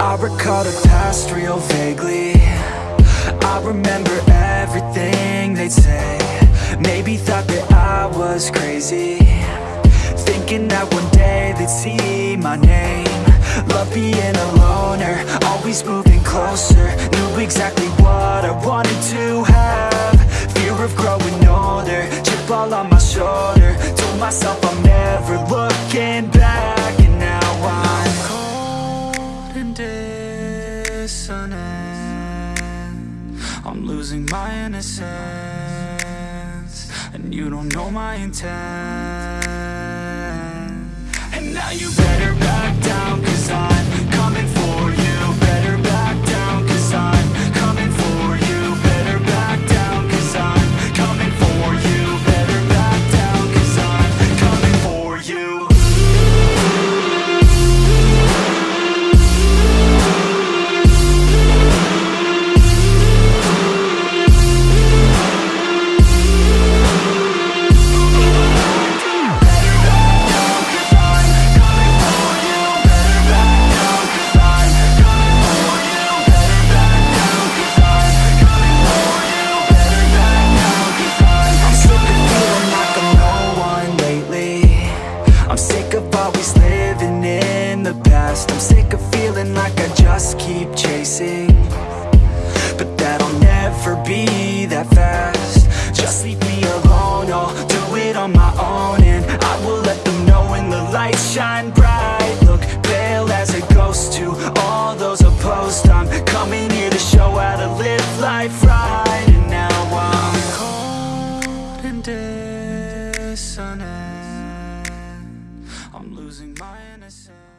I recall the past real vaguely. I remember everything they'd say. Maybe thought that I was crazy. Thinking that one day they'd see my name. Love being a loner, always moving closer. Knew exactly what I wanted to have. Fear of growing older, chip all on my shoulder. Told myself I'm never looking back I'm losing my innocence And you don't know my intent. And now you past I'm sick of feeling like I just keep chasing. But that'll never be that fast. Just leave me alone, I'll do it on my own And I will let them know when the lights shine bright. Look pale as a ghost to all those opposed. I'm coming here to show how to live life right. And now I'm cold and dissonant I'm losing my innocence